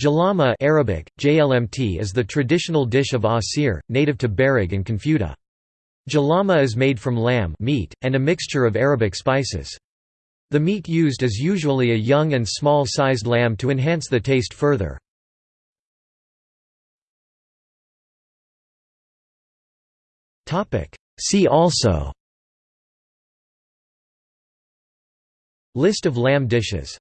Jalama Arabic, JLMT is the traditional dish of Asir, native to Bariq and Qunfudhah. Jalama is made from lamb meat, and a mixture of Arabic spices. The meat used is usually a young and small-sized lamb to enhance the taste further. See also List of lamb dishes